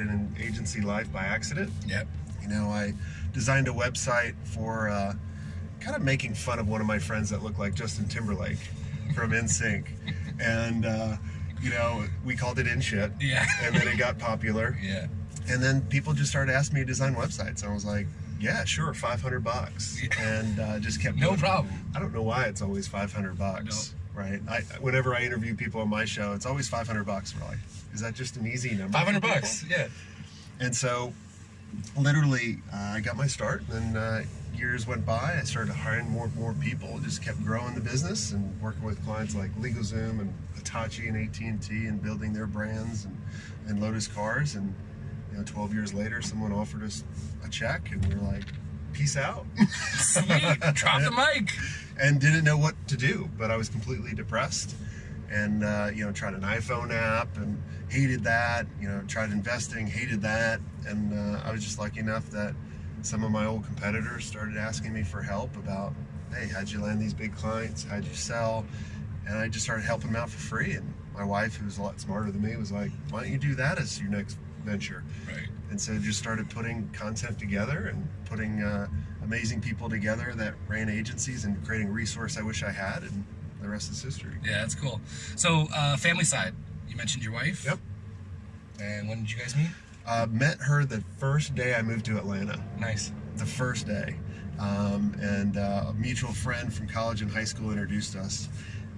started in agency life by accident. Yep. You know, I designed a website for uh, kind of making fun of one of my friends that looked like Justin Timberlake from NSYNC, and uh, you know, we called it In Shit. Yeah. And then it got popular, Yeah. and then people just started asking me to design websites. And I was like, yeah, sure, 500 bucks, Yeah. and uh, just kept No it. problem. I don't know why it's always 500 bucks. Right. I, whenever I interview people on my show, it's always 500 bucks. We're like, is that just an easy number? Five hundred bucks. Yeah. And so, literally, uh, I got my start, and uh, years went by. I started hiring more and more people. Just kept growing the business and working with clients like LegalZoom and Hitachi and AT and T, and building their brands and, and Lotus cars. And you know, 12 years later, someone offered us a check, and we were like, "Peace out," Sweet. Drop the mic. and didn't know what to do. But I was completely depressed. And uh, you know, tried an iPhone app and hated that. You know, tried investing, hated that. And uh, I was just lucky enough that some of my old competitors started asking me for help about, hey, how'd you land these big clients? How'd you sell? And I just started helping them out for free. And my wife, who was a lot smarter than me, was like, why don't you do that as your next venture? Right. And so just started putting content together and putting uh, amazing people together that ran agencies and creating resource I wish I had. And the rest is history. Yeah, that's cool. So, uh, family side. Mentioned your wife. Yep. And when did you guys meet? Uh, met her the first day I moved to Atlanta. Nice. the first day. Um, and uh, a mutual friend from college and high school introduced us.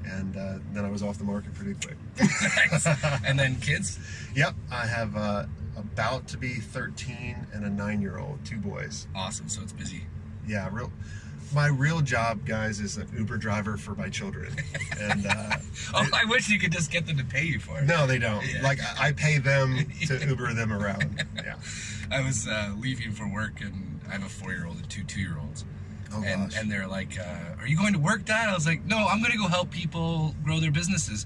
And uh, then I was off the market pretty quick. And then kids. yep, I have uh, about to be 13 and a nine year old, two boys. Awesome. So it's busy. Yeah, real. My real job, guys, is an Uber driver for my children. And uh, Oh, I wish you could just get them to pay you for it. no, they don't. Yeah. Like I I pay them to Uber them around. Yeah. I was uh, leaving for work, and I have a four-year-old and two two-year-olds. Oh and gosh. and they're like, uh, "Are you going to work, Dad?" I was like, "No, I'm going to go help people grow their businesses.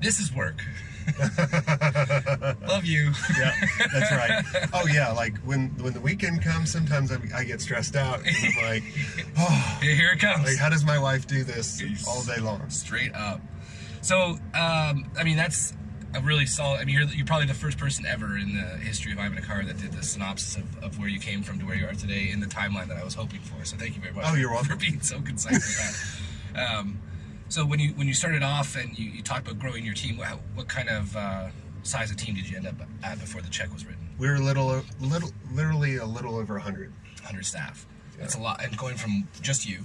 This is work. Love you." yeah, that's right. Oh yeah, like when when the weekend comes, sometimes I, I get stressed out. I'm like, oh, Here it comes. like how does my wife do this all day long? Straight up. So, um, I mean, that's a really solid. I mean, you're, you're probably the first person ever in the history of I'm in a car that did the synopsis of, of where you came from to where you are today in the timeline that I was hoping for. So, thank you very much. Oh, you're welcome. for being so concise with that. Um, so, when you when you started off and you, you talked about growing your team, what, what kind of uh, size of team did you end up at before the check was written? We were little, little, literally a little over hundred. 100 staff. That's a lot. And going from just you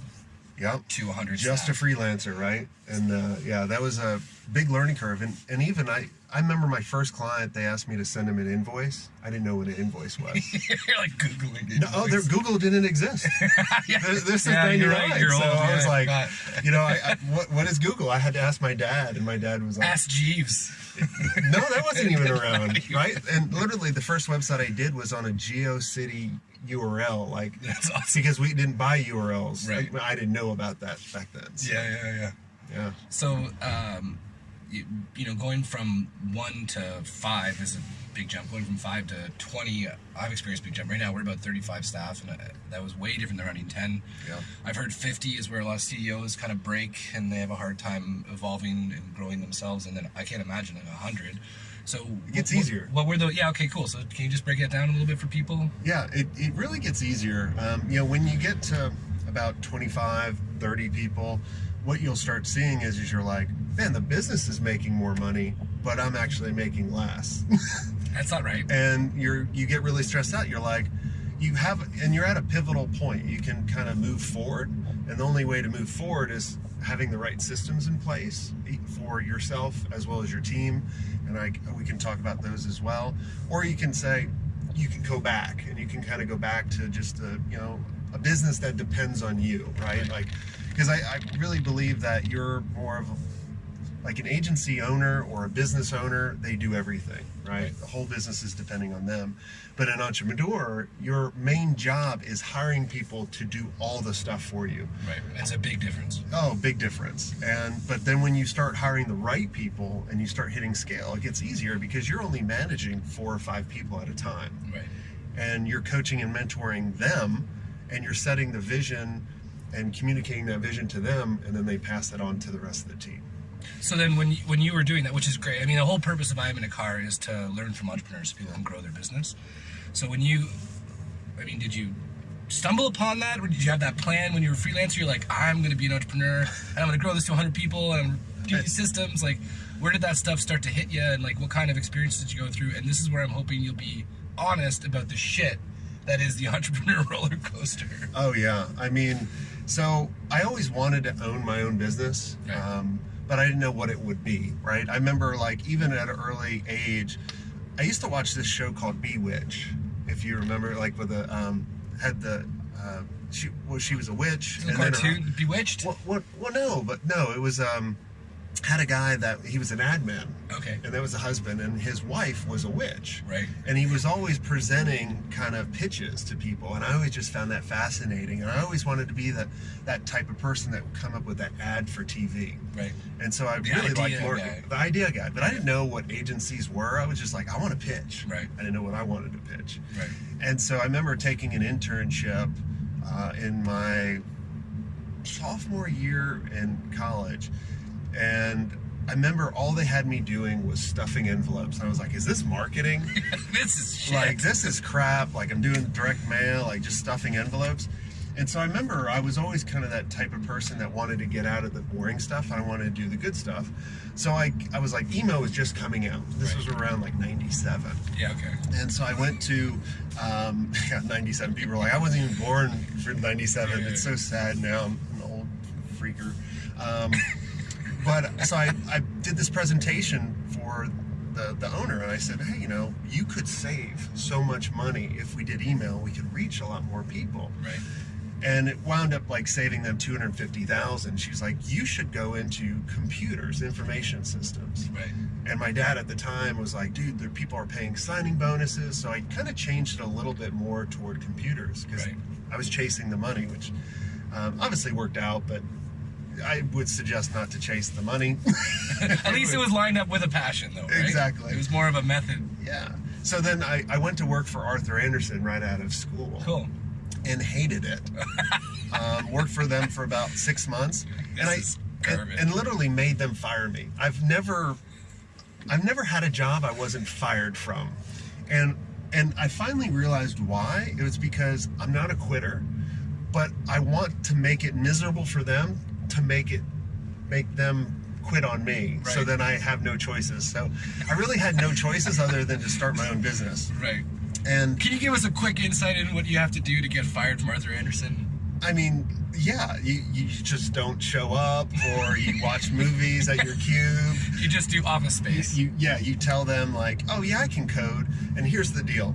Yep. to 100 Just staff. a freelancer, right? And uh, yeah, that was a big learning curve. And, and even I, I remember my first client. They asked me to send them an invoice. I didn't know what an invoice was. you're like Googling it. No, oh, Google didn't exist. yeah. This, this is Yeah, you're 99. right, you're so old, I was yeah, like, God. you know, I, I, what, what is Google? I had to ask my dad, and my dad was like, Ask Jeeves. no, that wasn't even around, right? And literally, the first website I did was on a GeoCity URL, like That's awesome. because we didn't buy URLs. Right. Like, I didn't know about that back then. So, Yeah, yeah, yeah. yeah. So, um, you, you know, going from one to five is a big jump. Going from five to twenty, I've experienced a big jump. Right now, we're about thirty-five staff, and uh, that was way different than running ten. Yeah. I've heard fifty is where a lot of CEOs kind of break, and they have a hard time evolving and growing themselves. And then I can't imagine like hundred. So It gets what- easier. What were the? Yeah, okay, cool. So can you just break that down a little bit for people? Yeah, it, it really gets easier. Um, you know, when you get to about 25, 30 people, what you'll start seeing is, is you're like, man, the business is making more money, but I'm actually making less. That's not right. and you're you get really stressed out. You're like, you have, and you're at a pivotal point. You can kind of move forward, and the only way to move forward is having the right systems in place for yourself as well as your team. And I, we can talk about those as well. Or you can say, you can go back, and you can kind of go back to just a, you know, a business that depends on you, right? Right. Like, because I, I really believe that you're more of a like an agency owner or a business owner, they do everything, right? Right. The whole business is depending on them. But an entrepreneur, your main job is hiring people to do all the stuff for you. Right. That's a big difference. Oh, big difference. And but then when you start hiring the right people and you start hitting scale, it gets easier because you're only managing four or five people at a time Right. and you're coaching and mentoring them and you're setting the vision and communicating that vision to them and then they pass that on to the rest of the team. So then, when you, when you were doing that, which is great, I mean, the whole purpose of I Am in a Car is to learn from entrepreneurs, people and grow their business. So when you, I mean, did you stumble upon that, or did you have that plan when you were a freelancer? You're like, I'm going to be an entrepreneur, and I'm going to grow this to 100 people, and I'm doing these systems. Like, where did that stuff start to hit you, and like, what kind of experiences did you go through? And this is where I'm hoping you'll be honest about the shit that is the entrepreneur roller coaster. Oh yeah, I mean, so I always wanted to own my own business, um, but I didn't know what it would be. Right? I remember like even at an early age, I used to watch this show called Bewitch, if you remember, like with the um, had the uh, she well she was a witch The then her- Bewitched. Well, well, well, no, but no, it was um, had a guy that he was an ad man, Okay. and that was a husband, and his wife was a witch, Right. and he was always presenting kind of pitches to people, and I always just found that fascinating, and I always wanted to be that that type of person that would come up with that ad for TV, Right. and so I The really liked the idea guy, but I didn't know what agencies were. I was just like, I want to pitch, Right. I didn't know what I wanted to pitch, Right. and so I remember taking an internship uh, in my sophomore year in college, and I remember all they had me doing was stuffing envelopes. And I was like, "Is this marketing? this is shit. like this is crap. Like I'm doing direct mail, like just stuffing envelopes." And so I remember I was always kind of that type of person that wanted to get out of the boring stuff. I wanted to do the good stuff. So I, I was like, emo was just coming out. This Right. was around like '97. yeah. Okay. And so I went to um, 97. People were like, I wasn't even born for 97. Yeah. It's so sad now. I'm an old freaker. Um, but so I, I did this presentation for the, the owner, and I said, hey, you know, you could save so much money if we did email. We could reach a lot more people. Right. And it wound up like saving them 250,000. She's like, you should go into computers, information systems. Right. And my dad at the time was like, dude, there, people are paying signing bonuses. So I kind of changed it a little bit more toward computers because Right. I was chasing the money, which um, obviously worked out, but I would suggest not to chase the money. At least it was lined up with a passion, though. Right? Exactly. It was more of a method. yeah. So then I, I went to work for Arthur Andersen right out of school Cool. and hated it. um, worked for them for about six months, and I and, and literally made them fire me. I've never, I've never had a job I wasn't fired from, and and I finally realized why. It was because I'm not a quitter, but I want to make it miserable for them to make it make them quit on me so then I have no choices. So I really had no choices other than to start my own business. Right. And Can you give us a quick insight in what you have to do to get fired from Arthur Andersen? I mean, yeah, you, you just don't show up or you watch movies at your cube. You just do office space. you, yeah, you tell them, like, oh, yeah, I can code. And here's the deal.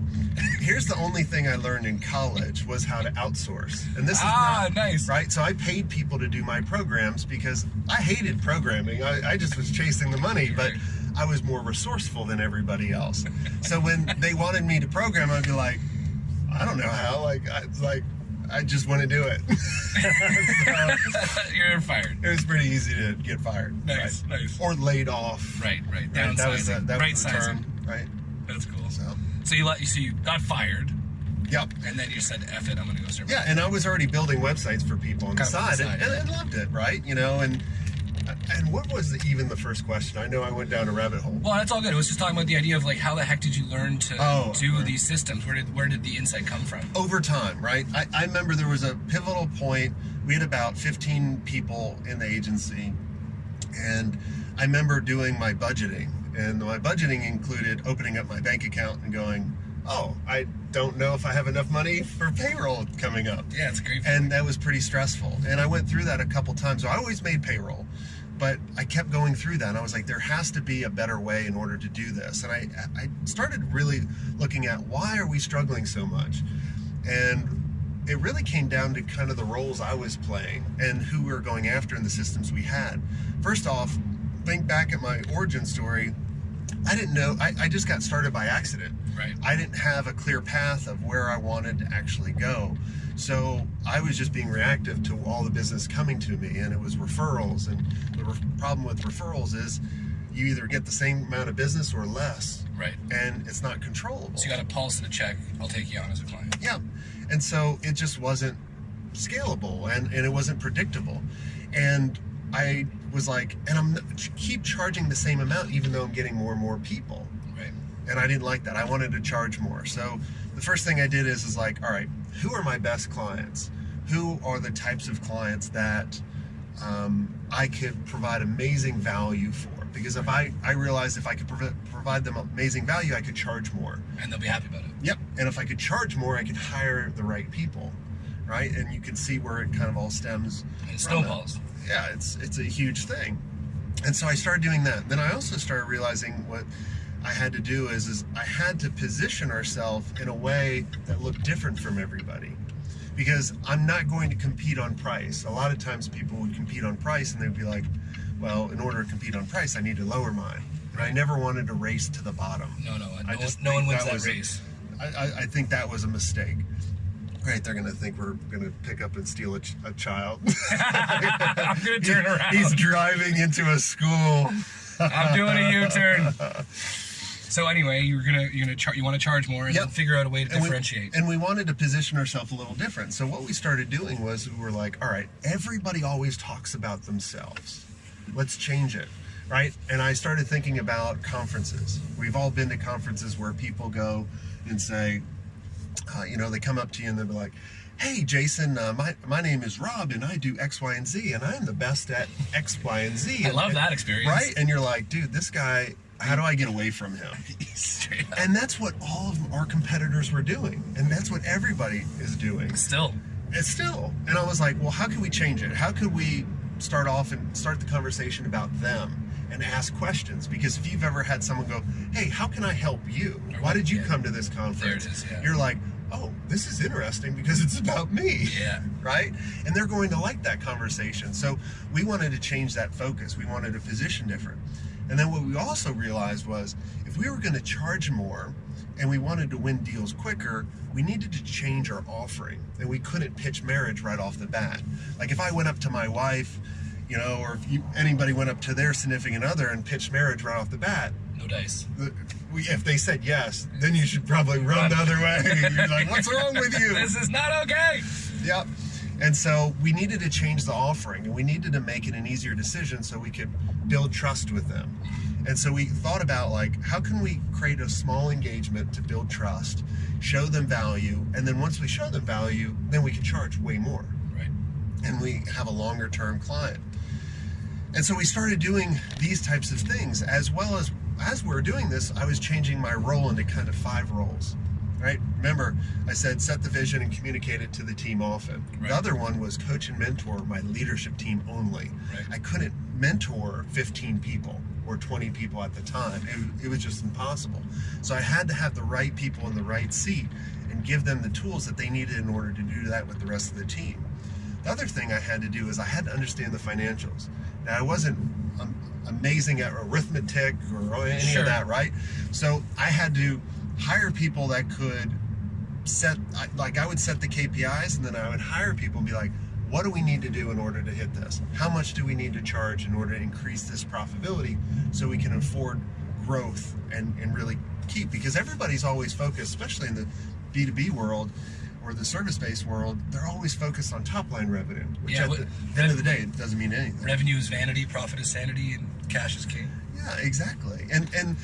Here's the only thing I learned in college was how to outsource. And this is ah, not, nice. right? So I paid people to do my programs because I hated programming. I, I just was chasing the money, but I was more resourceful than everybody else. So when they wanted me to program, I'd be like, I don't know how. Like, I, like, I just want to do it. So, You're fired. it was pretty easy to get fired. Nice, right? nice. Or laid off. Right, right. Right, that was the, that right was the sizing. term. Right. That's cool. So, So you let you so you got fired, yep. and then you said, "F it, I'm gonna go start." Yeah, and I was already building websites for people on the of on the side, side, and, yeah. and I loved it, right? You know, and and what was the, even the first question? I know I went down a rabbit hole. Well, that's all good. It was just talking about the idea of like how the heck did you learn to Oh, do right. these systems? Where did where did the insight come from? Over time, right? I, I remember there was a pivotal point. We had about 15 people in the agency, and I remember doing my budgeting, and my budgeting included opening up my bank account and going, "Oh, I don't know if I have enough money for payroll coming up." Yeah, it's great. and that was pretty stressful. And I went through that a couple times. So I always made payroll, but I kept going through that. And I was like, there has to be a better way in order to do this. And I, I started really looking at why are we struggling so much, and it really came down to kind of the roles I was playing and who we were going after in the systems we had. First off, think back at my origin story. I didn't know. I, I just got started by accident. right. I didn't have a clear path of where I wanted to actually go. So I was just being reactive to all the business coming to me, and it was referrals. And the re- problem with referrals is you either get the same amount of business or less, Right. and it's not controllable. So you got a pulse and a check. I'll take you on as a client. Yeah. And so it just wasn't scalable and, and it wasn't predictable. And I was like, and I'm keep charging the same amount even though I'm getting more and more people. Right. And I didn't like that. I wanted to charge more. So first thing I did is is like, all right, who are my best clients? Who are the types of clients that um, I could provide amazing value for? Because if I I realized if I could prov- provide them amazing value, I could charge more. And they'll be happy about it. Yep. And if I could charge more, I could hire the right people, right? And you can see where it kind of all stems. And it from that. snowballs. Yeah, it's it's a huge thing. And so I started doing that. Then I also started realizing what I had to do is is I had to position ourselves in a way that looked different from everybody. Because I'm not going to compete on price. A lot of times people would compete on price and they'd be like, well, in order to compete on price, I need to lower mine. And I never wanted to race to the bottom. No, no, no, I just no one wins that that, a- race. I, I, I think that was a mistake. Right, they're gonna think we're gonna pick up and steal a, ch- a child. I'm gonna turn around. He's driving into a school. I'm doing a U-turn. So anyway, you're gonna you're gonna char- you want to charge more and Yep. figure out a way to And we- differentiate. and we wanted to position ourselves a little different. So what we started doing was we were like, all right, everybody always talks about themselves. Let's change it. Right? And I started thinking about conferences. We've all been to conferences where people go and say, uh, you know, they come up to you and they'll be like, hey, Jason, uh, my, my name is Rob and I do X, Y, and Z, and I'm the best at X, Y, and Z. I And- love that experience. Right? And you're like, dude, this guy, how do I get away from him? And that's what all of our competitors were doing. And that's what everybody is doing. Still, And still. And I was like, well, how can we change it? How could we start off and start the conversation about them and ask questions? Because if you've ever had someone go, hey, how can I help you? Why did you Yeah. come to this conference? There it is, yeah. You're like, oh, this is interesting because it's about me. yeah. Right? And they're going to like that conversation. So we wanted to change that focus. We wanted to position different. And then what we also realized was if we were going to charge more and we wanted to win deals quicker, we needed to change our offering. And we couldn't pitch marriage right off the bat. Like if I went up to my wife, you know, or if you, anybody went up to their significant other and pitched marriage right off the bat, No dice. the- we, if they said yes, then you should probably run the other way. You're like, what's wrong with you? This is not okay. Yep. And so we needed to change the offering and we needed to make it an easier decision so we could build trust with them. And so we thought about like how can we create a small engagement to build trust, show them value, and then once we show them value, then we can charge way more Right. and we have a longer term client. And so we started doing these types of things as well as as we were doing this, I was changing my role into kind of five roles. Right? Remember, I said set the vision and communicate it to the team often. Right. The other one was coach and mentor my leadership team only. Right. I couldn't mentor 15 people or 20 people at the time. It, it was just impossible. So I had to have the right people in the right seat and give them the tools that they needed in order to do that with the rest of the team. The other thing I had to do is I had to understand the financials. Now I wasn't amazing at arithmetic or any Sure. of that, right? So I had to hire people that could set, like I would set the KPIs, and then I would hire people and be like, what do we need to do in order to hit this? How much do we need to charge in order to increase this profitability so we can afford growth and, and really keep? Because everybody's always focused, especially in the B2B world or the service based world, they're always focused on top line revenue, which Yeah, at the end of the day, it doesn't mean anything. Revenue is vanity, profit is sanity, and cash is king. Yeah, exactly. And and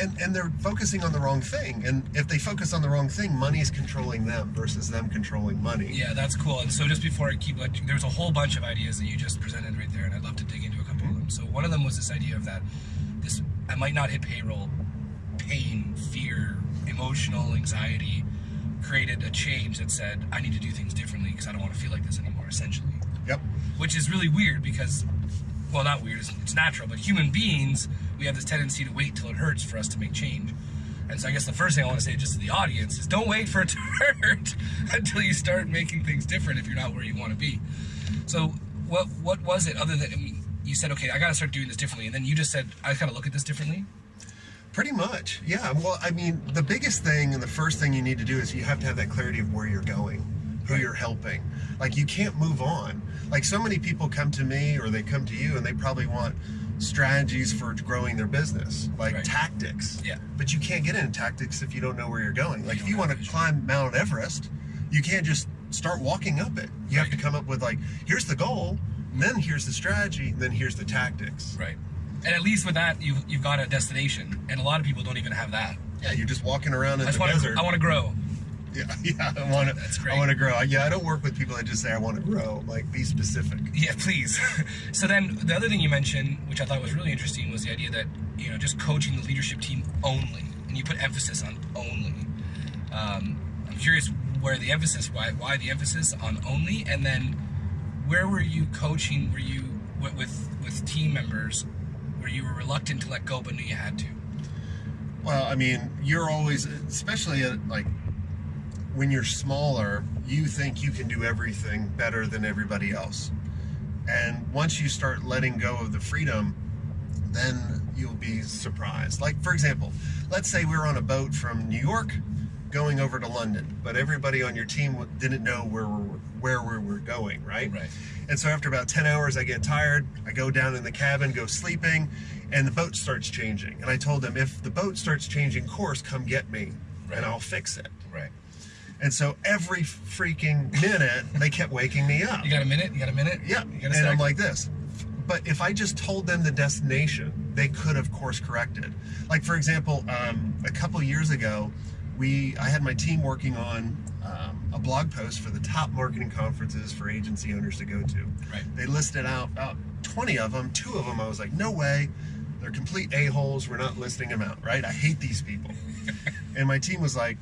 and and they're focusing on the wrong thing. And if they focus on the wrong thing, money's controlling them versus them controlling money. Yeah, that's cool. And so just before I keep like, there's a whole bunch of ideas that you just presented right there, and I'd love to dig into a couple of them. So one of them was this idea of that this I might not hit payroll, pain, fear, emotional anxiety created a change that said I need to do things differently because I don't want to feel like this anymore. Essentially, Yep. which is really weird because, well, not weird. It's, it's natural, but human beings we have this tendency to wait till it hurts for us to make change. And so I guess the first thing I want to say just to the audience is don't wait for it to hurt until you start making things different if you're not where you want to be. So what what was it other than I mean, you said okay I got to start doing this differently and then you just said I got to look at this differently. Pretty much. Yeah. Well, I mean, the biggest thing and the first thing you need to do is you have to have that clarity of where you're going, who you're helping. Like you can't move on. Like so many people come to me or they come to you and they probably want strategies for growing their business, like Right. tactics. Yeah. But you can't get into tactics if you don't know where you're going. Like You if you want to climb Mount Everest, you can't just start walking up it. You have to come up with like, here's the goal. Then here's the strategy. Then here's the tactics. Right. And at least with that, you've you've got a destination, and a lot of people don't even have that. Yeah, you're just walking around in I the want desert. I want to grow. Yeah, yeah. I want to. That's great. I want to grow. Yeah, I don't work with people that just say I want to grow. Like, be specific. Yeah, please. so then the other thing you mentioned, which I thought was really interesting, was the idea that you know just coaching the leadership team only, and you put emphasis on only. Um, I'm curious where the emphasis, why why the emphasis on only, and then where were you coaching? Were you with with, with team members where you were reluctant to let go but knew you had to? Well, I mean, you're always, especially at like when you're smaller, you think you can do everything better than everybody else. And once you start letting go of the freedom, then you'll be surprised. Like, for example, let's say we were on a boat from New York going over to London, but everybody on your team didn't know where we were, where we were going, right? Right. And so after about 10 hours, I get tired. I go down in the cabin, go sleeping, and the boat starts changing. And I told them, if the boat starts changing course, come get me Right. and I'll fix it. And so every freaking minute, they kept waking me up. You got a minute? You got a minute? Yeah. You got a And sec? I'm like this. But if I just told them the destination, they could have course corrected. Like for example, um, a couple years ago, we I had my team working on um, a blog post for the top marketing conferences for agency owners to go to. Right. They listed out about 20 of them. Two of them, I was like, no way. They're complete a-holes. We're not listing them out, right? I hate these people. and my team was like,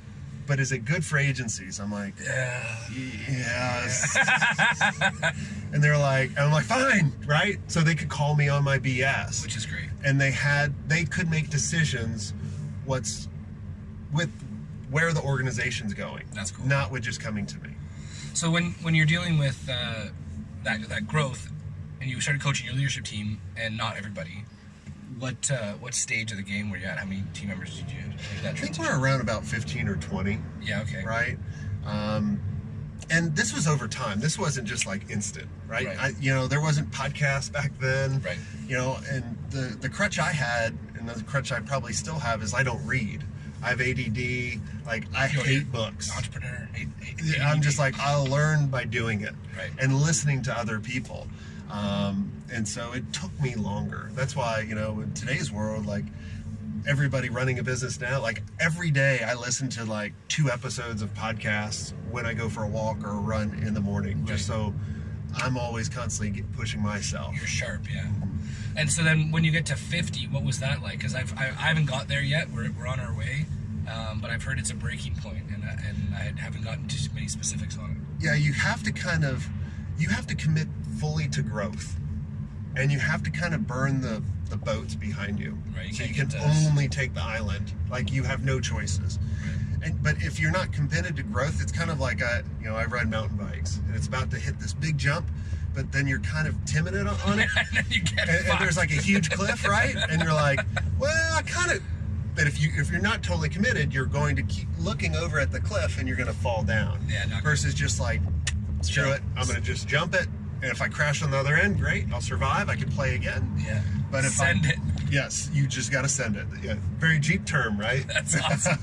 but is it good for agencies? I'm like, Yeah. Yes. and they're like, and I'm like, fine, right? So they could call me on my BS. Which is great. And they had, they could make decisions what's with where the organization's going. That's cool. Not with just coming to me. So when when you're dealing with uh, that that growth, and you started coaching your leadership team, and not everybody, what uh, what stage of the game were you at? How many team members did you that I think we're around about 15 or 20, Yeah. Okay. right? Um, and this was over time. This wasn't just like instant, right? Right. I, you know, there wasn't podcasts back then. Right. You know, and the the crutch I had, and the crutch I probably still have, is I don't read. I have ADD. Like I You're hate books. Entrepreneur. eight- I'm just like I'll learn by doing it Right. and listening to other people. Um, and so it took me longer. That's why you know in today's world, like everybody running a business now, like every day I listen to like two episodes of podcasts when I go for a walk or a run in the morning, just so I'm always constantly pushing myself. You're sharp, yeah. And so then when you get to 50, what was that like? Because I've I, I haven't got there yet. We're, we're on our way, um, but I've heard it's a breaking point, and I, and I haven't gotten too many specifics on it. yeah, you have to kind of, you have to commit fully to growth, and you have to kind of burn the the boats behind you, Right, you so you can only take the island. Like you have no choices. And but if you're not committed to growth, it's kind of like I, you know, I ride mountain bikes, and it's about to hit this big jump, but then you're kind of timid on it, and then you get and, there's like a huge cliff, right? And you're like, well, I kind of. But if you if you're not totally committed, you're going to keep looking over at the cliff, and you're going to fall down. Yeah, not good. Versus just like, screw it, I'm going to just jump it, and if I crash on the other end, great, I'll survive. I can play again. yeah. But if send I, it. yes, you just got to send it. Yeah, very Jeep term, right? That's awesome.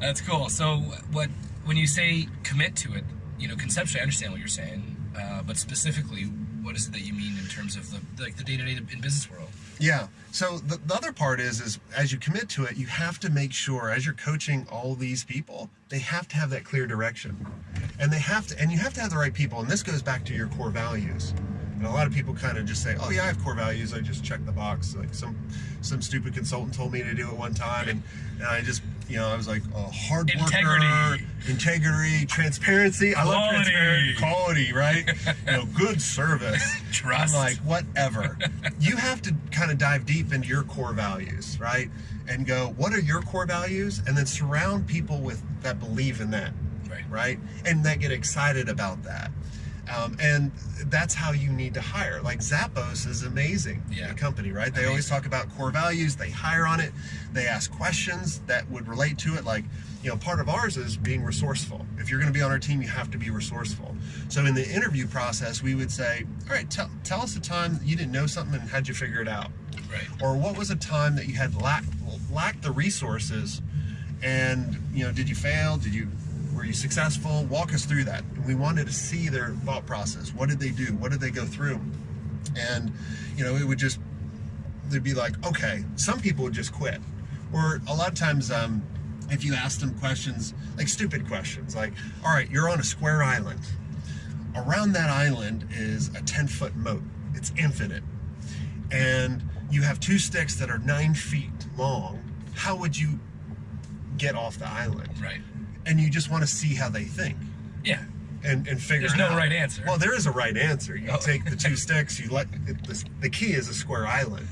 That's cool. So what when you say commit to it, you know, conceptually I understand what you're saying, uh, but specifically, what is it that you mean in terms of the like the day to day in business world? Yeah. So the, the other part is, is as you commit to it, you have to make sure as you're coaching all these people, they have to have that clear direction, and they have to, and you have to have the right people. And this goes back to your core values. And a lot of people kind of just say, "Oh yeah, I have core values. I just check the box." Like some some stupid consultant told me to do it one time, and, and I just you know I was like, a hard worker, Integrity. integrity, transparency. I love Quality. transparency, quality, right? you know, good service." Trust. I'm like, whatever. you have to kind of dive deep into your core values, right? And go, what are your core values? And then surround people with that believe in that, Right. right? And that get excited about that. Um, and that's how you need to hire. Like Zappos is amazing, Yeah. the company, right? They always talk about core values. They hire on it. They ask questions that would relate to it. Like, you know, part of ours is being resourceful. If you're going to be on our team, you have to be resourceful. So in the interview process, we would say, all right, tell, tell us a time you didn't know something and how'd you figure it out? Right. Or what was a time that you had lacked lacked the resources and, you know, did you fail? Did you were you successful? Walk us through that. We wanted to see their thought process. What did they do? What did they go through? And, you know, it would just, they'd be like, okay, some people would just quit. Or a lot of times, um, if you ask them questions, like stupid questions, like, all right, you're on a square island. Around that island is a 10 foot moat, it's infinite. And you have two sticks that are nine feet long. How would you get off the island? Right. And you just want to see how they think Yeah. and, and figure There's no out. right answer. Well, there is a right answer. You Oh. take the two sticks, you let it, the, the key is a square island,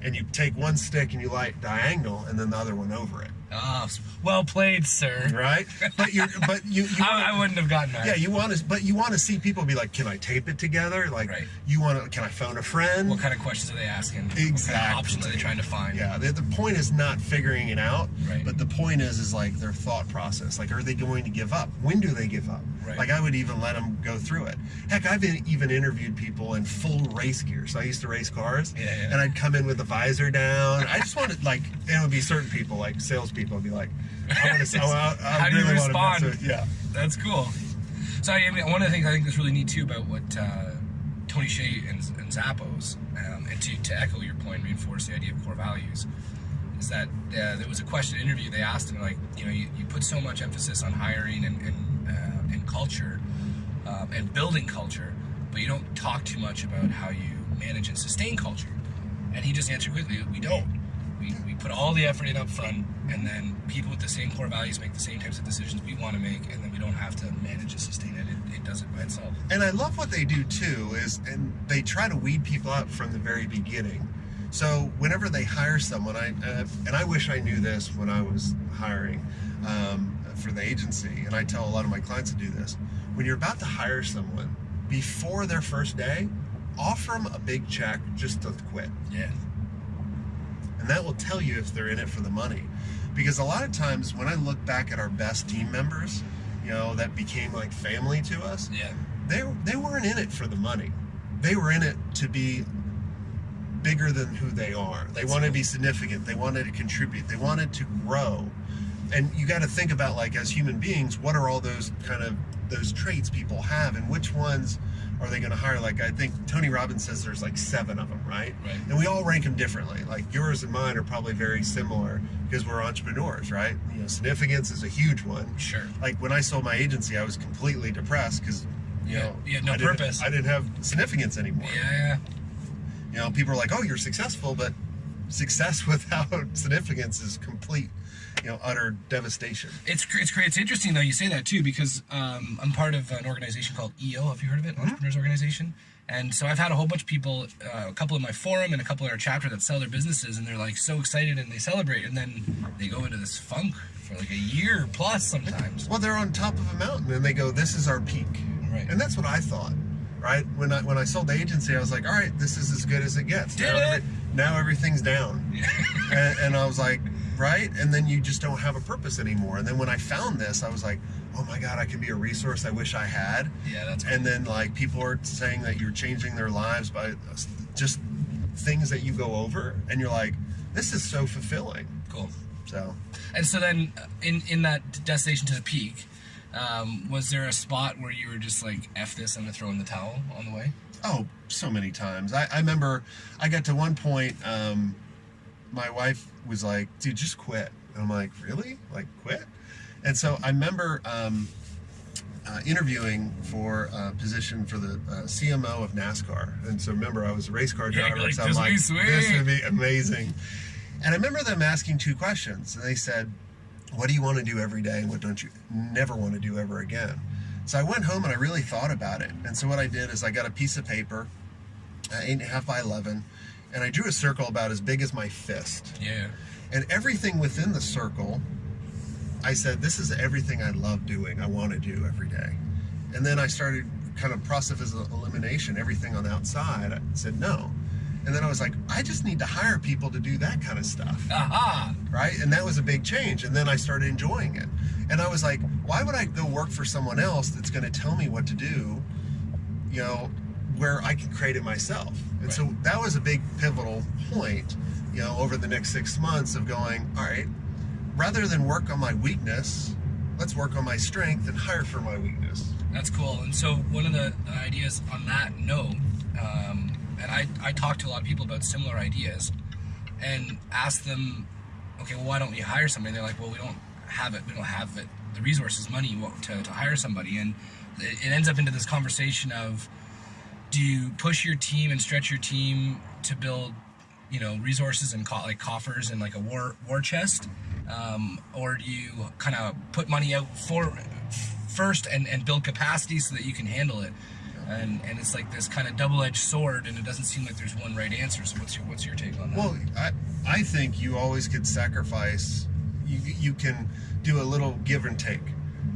and you take one stick and you light diagonal, and then the other one over it, Ah, well played, sir. right? But you but you, you I, I wouldn't have gotten that. yeah, you want to, but you want to see people be like, can I tape it together? Like, Right. you want to, can I phone a friend? What kind of questions are they asking? What kind Exactly. of options are they trying to find? Yeah, the, the point is not figuring it out, Right. but the point is, is like their thought process. Like, are they going to give up? When do they give up? Right. Like, I would even let them go through it. Heck, I've even interviewed people in full race gear. So I used to race cars, Yeah, yeah. and I'd come in with the visor down. I just wanted, like, it would be certain people, like salespeople, would be like, I want to, I, I, How do you really want to respond? yeah. That's cool. So I mean, one of the things I think that's really neat too about what uh, Tony Hsieh and, and Zappos, um, and to, to echo your point, reinforce the idea of core values, is that uh, there was a question interview. They asked him like, you know, you, you put so much emphasis on hiring and and, and culture um, and building culture, but you don't talk too much about how you manage and sustain culture. And he just answered quickly, we don't. We, we put all the effort in up front, and then people with the same core values make the same types of decisions we want to make, and then we don't have to manage and sustain it. It, it does it by itself. And I love what they do too is and they try to weed people out from the very beginning. So whenever they hire someone, I uh, and I wish I knew this when I was hiring um, for the agency, and I tell a lot of my clients to do this. When you're about to hire someone, before their first day, offer them a big check just to quit, Yeah. and that will tell you if they're in it for the money. Because a lot of times when I look back at our best team members, you know, that became like family to us, Yeah. they they weren't in it for the money. They were in it to be bigger than who they are. They wanted to be significant. They wanted to contribute. They wanted to grow. And you got to think about like as human beings, what are all those kind of those traits people have, and which ones are they going to hire? Like I think Tony Robbins says there's like seven of them, right? Right. And we all rank them differently. Like yours and mine are probably very similar because we're entrepreneurs, right? You know, significance is a huge one Sure. like when I sold my agency, I was completely depressed because you Yeah, know you had no I didn't- I didn't have significance anymore. Yeah. You know, people are like, "Oh, you're successful," but success without significance is complete, you know, utter devastation. It's it's. It's interesting though you say that too because um, I'm part of an organization called EO. Have you heard of it? Entrepreneurs Organization. And so I've had a whole bunch of people, uh, a couple in my forum and a couple in our chapter that sell their businesses, and they're like so excited and they celebrate, and then they go into this funk for like a year plus sometimes. Well, they're on top of a mountain and they go, "This is our peak," Right. and that's what I thought. Right when I when I sold the agency, I was like, "All right, this is as good as it gets." Did now, it? now everything's down. and, and I was like, right? And then you just don't have a purpose anymore. And then when I found this, I was like, oh my God, I can be a resource I wish I had. Yeah, that's And then like people are saying that you're changing their lives by just things that you go over, and you're like, this is so fulfilling. cool. So And so then, uh, in in that destination to the peak, um, was there a spot where you were just like, "F this, I'm gonna throw in the towel" on the way? Oh, so many times. I, I remember I got to one point, um, my wife was like, dude, just quit. And I'm like, really? Like, quit? And so I remember um, uh, interviewing for a position for the uh, CMO of NASCAR. And so remember, I was a race car driver. you're like, so I'm "This would like, be sweet." this would be amazing. And I remember them asking two questions. And they said, what do you want to do every day and what don't you never want to do ever again? So I went home and I really thought about it. And so what I did is I got a piece of paper, uh, eight and a half by 11, and I drew a circle about as big as my fist. Yeah. And everything within the circle, I said, this is everything I love doing, I want to do every day. And then I started kind of process of elimination, everything on the outside. I said, no. And then I was like, I just need to hire people to do that kind of stuff Aha! right? And that was a big change. And then I started enjoying it. And I was like, why would I go work for someone else that's going to tell me what to do, you know, where I can create it myself? And so that was a big pivotal point, you know, over the next six months of going, all right, rather than work on my weakness, let's work on my strength and hire for my weakness. That's cool. And so one of the, ideas on that note, um, and I, I talk to a lot of people about similar ideas and ask them, okay, well, why don't we hire somebody? And they're like, well, we don't have it. We don't have it, the resources, money to, to hire somebody. And it ends up into this conversation of, do you push your team and stretch your team to build, you know, resources and co- like coffers and like a war war chest, um, or do you kind of put money out for first and, and build capacity so that you can handle it? And, and it's like this kind of double-edged sword, and it doesn't seem like there's one right answer. So what's your what's your take on that? Well, I, I think you always could sacrifice. You, you can do a little give and take.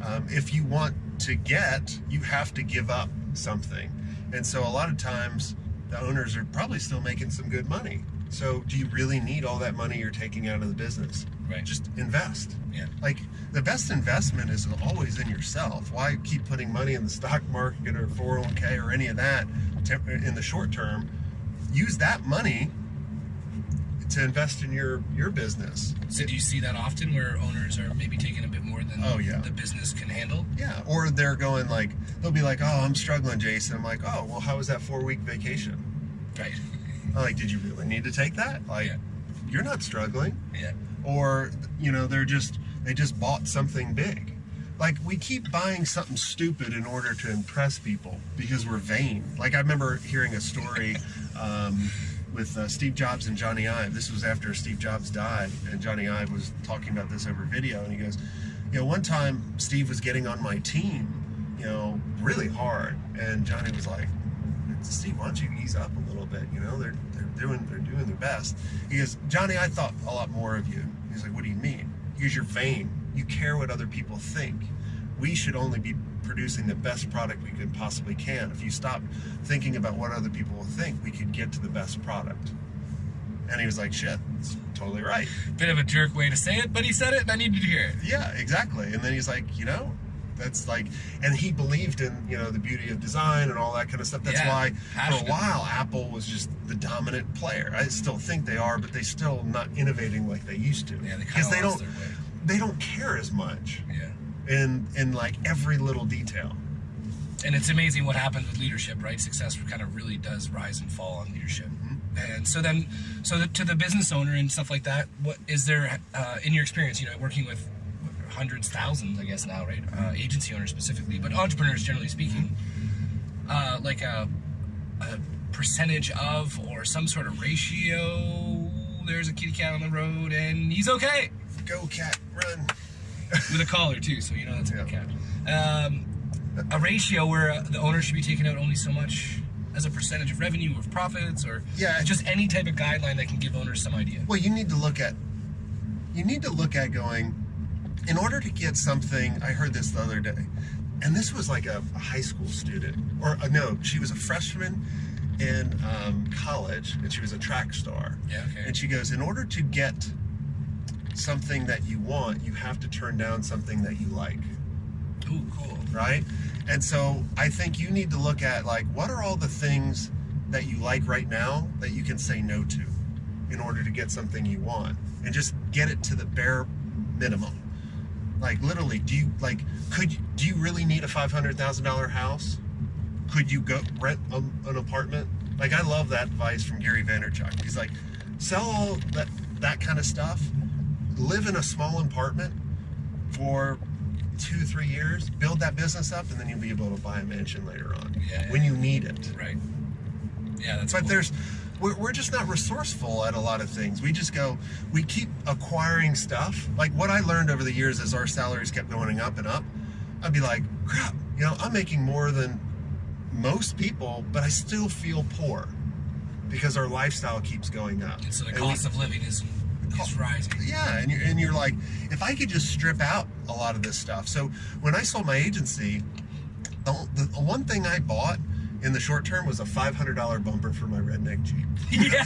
Um, if you want to get, you have to give up something. And so a lot of times the owners are probably still making some good money. So do you really need all that money you're taking out of the business? Right. Just invest. yeah, Like the best investment is always in yourself. Why keep putting money in the stock market or 401k or any of that in the short term? Use that money to invest in your your business. So do you see that often where owners are maybe taking a bit more than Oh, yeah. the business can handle? Yeah, or they're going like they'll be like, "Oh, I'm struggling, Jason." I'm like, "Oh, well, how was that four week vacation?" Right. I'm like, "Did you really need to take that?" Like, Yeah. you're not struggling. Yeah. Or you know, they're just they just bought something big. Like we keep buying something stupid in order to impress people because we're vain. Like I remember hearing a story um, with uh, Steve Jobs and Jony Ive. This was after Steve Jobs died, and Jony Ive was talking about this over video, and he goes, "You know, one time Steve was getting on my team, you know, really hard, and Jony was like." Steve, why don't you ease up a little bit? You know, they're they're doing they're doing their best. He goes, Jony, I thought a lot more of you. He's like, what do you mean? Because you're vain. You care what other people think. We should only be producing the best product we could possibly can. If you stop thinking about what other people will think, we could get to the best product. And he was like, shit, that's totally right. Bit of a jerk way to say it, but he said it and I needed to hear it. Yeah, exactly. And then he's like, you know, that's like, and he believed in, you know, the beauty of design and all that kind of stuff. That's Yeah, why for a while Apple was just the dominant player. I still think they are, but they still not innovating like they used to. Yeah, they because they don't, they don't care as much Yeah. In in like every little detail. And it's amazing what happens with leadership, right? Success kind of really does rise and fall on leadership. And so then, so the, to the business owner and stuff like that, what is there, uh, in your experience, you know, working with hundreds, thousands, I guess now, right? Uh, agency owners specifically, but entrepreneurs generally speaking, uh, like a, a percentage of or some sort of ratio. There's a kitty cat on the road and he's okay Go cat, run. With a collar too, so you know that's a good cat. Um, a ratio where uh, the owner should be taking out only so much as a percentage of revenue or of profits, or Yeah. just any type of guideline that can give owners some idea. Well, you need to look at you need to look at going in order to get something. I heard this the other day, and this was like a, a high school student, or uh, no, she was a freshman in um, college, and she was a track star. Yeah, okay. And she goes, in order to get something that you want, you have to turn down something that you like Ooh, cool. right? And so I think you need to look at like what are all the things that you like right now that you can say no to in order to get something you want and just get it to the bare minimum. Like literally, do you like could you, do you really need a five hundred thousand dollar house? Could you go rent a, an apartment? Like I love that advice from Gary Vaynerchuk. He's like, sell all that that kind of stuff, live in a small apartment for two three years, build that business up, and then you'll be able to buy a mansion later on Yeah, when you need it. Right. Yeah, that's But cool. there's we're, we're just not resourceful at a lot of things. We just go, we keep acquiring stuff. Like what I learned over the years as our salaries kept going up and up, I'd be like, crap, you know, I'm making more than most people, but I still feel poor because our lifestyle keeps going up. And so the And we- cost of living is is rising. yeah, and you're, and you're like, if I could just strip out a lot of this stuff. So when I sold my agency, the, the one thing I bought in the short term was a $500 bumper for my redneck Jeep. yeah,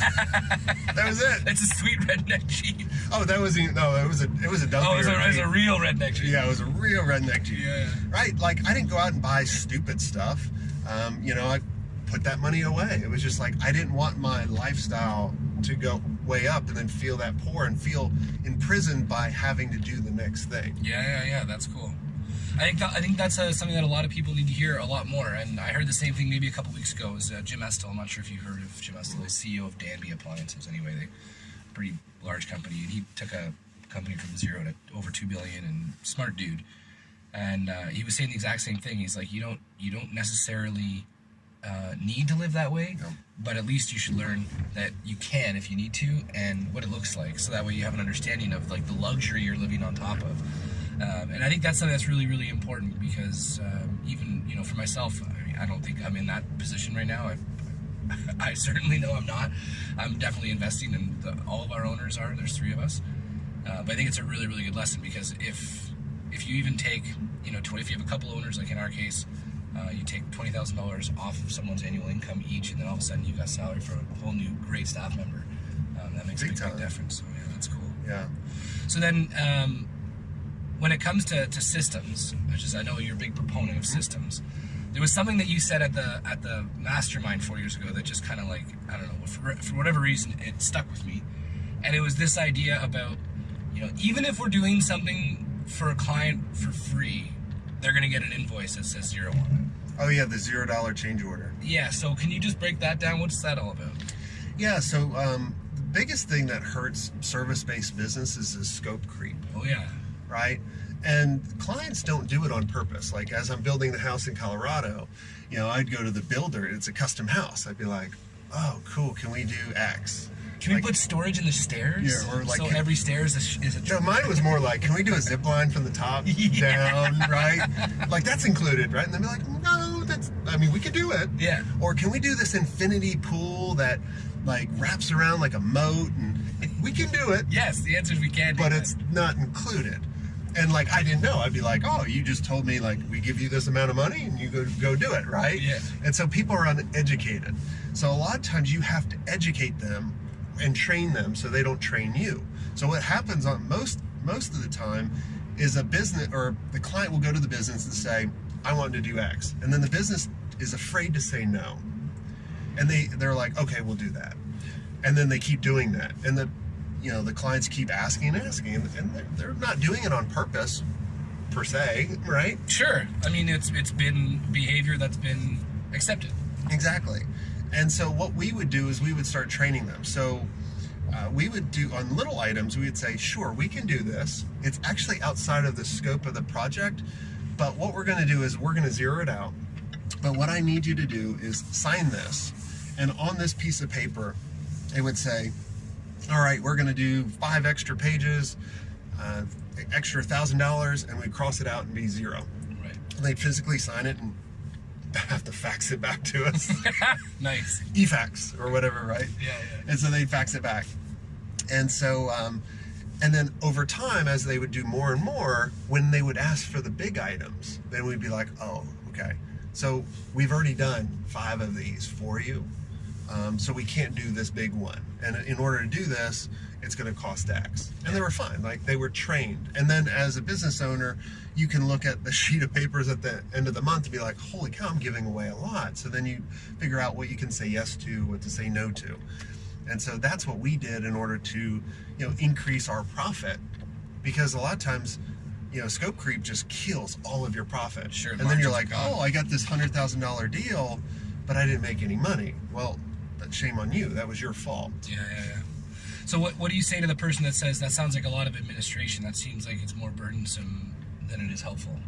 That was it. it's a sweet redneck Jeep. Oh, that was even, no, it was a it was a dump. Oh, it's a, here it's a real redneck Jeep. yeah, it was a real redneck Jeep. Yeah. Right, like I didn't go out and buy stupid stuff. Um, you know, I put that money away. It was just like I didn't want my lifestyle to go way up and then feel that poor and feel imprisoned by having to do the next thing. Yeah, yeah, yeah. That's cool. I think that, I think that's uh, something that a lot of people need to hear a lot more. And I heard the same thing maybe a couple weeks ago. Was uh, Jim Estill. I'm not sure if you've heard of Jim Estill. He's CEO of Danby Appliances. Anyway, they pretty large company, and he took a company from zero to over two billion. And smart dude. And uh, he was saying the exact same thing. He's like, you don't you don't necessarily uh, need to live that way, but at least you should learn that you can if you need to, and what it looks like. So that way you have an understanding of like the luxury you're living on top of. Um, and I think that's something that's really, really important because um, even you know for myself, I, mean, I don't think I'm in that position right now. I, I certainly know I'm not. I'm definitely investing, and the, all of our owners are. There's three of us, uh, but I think it's a really, really good lesson because if if you even take you know 20, if you have a couple owners like in our case, uh, you take twenty thousand dollars off of someone's annual income each, and then all of a sudden you've got salary for a whole new great staff member. Um, that makes Big a big, big difference. So yeah, that's cool. Yeah. So then, um, when it comes to, to systems, which is I know you're a big proponent of systems, there was something that you said at the at the mastermind four years ago that just kind of like I don't know for, for whatever reason it stuck with me, and it was this idea about you know even if we're doing something for a client for free, they're gonna get an invoice that says zero on Oh yeah, the zero dollar change order. Yeah. So can you just break that down? What's that all about? Yeah. So um, the biggest thing that hurts service-based businesses is scope creep. Oh yeah. right? And clients don't do it on purpose. Like as I'm building the house in Colorado, you know, I'd go to the builder. It's a custom house. I'd be like, "Oh, cool. Can we do X?" Can Like- we put storage in the stairs? Yeah, or like- so every stairs is, is a No, mine was more like, "Can we do a zip line from the top Yeah. down?" Right? Like that's included, right? And they'd be like, "No, that's. I mean, we could do it." Yeah. Or can we do this infinity pool that like wraps around like a moat? And we can do it. Yes, the answer is we can. do but that. it's not included. And like I didn't know. I'd be like, oh, you just told me like we give you this amount of money and you go go do it, right? Yeah. And so people are uneducated. So a lot of times you have to educate them and train them so they don't train you. So what happens on most most of the time is a business or the client will go to the business and say, I want to do X. And then the business is afraid to say no. And they they're like, okay, we'll do that. And then they keep doing that. And the you know the clients keep asking and asking and they're, they're not doing it on purpose per se right Sure. I mean, it's it's been behavior that's been accepted. exactly and so what we would do is we would start training them. So uh, we would do on little items we would say sure we can do this. It's actually outside of the scope of the project but what we're going to do is we're going to zero it out. But what i need you to do is sign this and on this piece of paper it would say all right we're going to do five extra pages uh, extra thousand dollars and we cross it out and be zero. Right. and they physically sign it and have to fax it back to us. Nice. E-fax or whatever right? Yeah, yeah. and so they'd fax it back. And so um, and then over time as they would do more and more when they would ask for the big items then we'd be like oh okay. So we've already done five of these for you. Um, so we can't do this big one. And in order to do this it's going to cost x and they were fine like they were trained and then as a business owner you can look at the sheet of papers at the end of the month and be like holy cow i'm giving away a lot so then you figure out what you can say yes to what to say no to and so that's what we did in order to, you know, increase our profit. Because a lot of times, you know, scope creep just kills all of your profit. Sure, And then you're like, oh, I got this hundred thousand dollar deal, but I didn't make any money. Well, that's shame on you. That was your fault. Yeah, yeah, yeah. So what what do you say to the person that says that sounds like a lot of administration? That seems like it's more burdensome than it is helpful.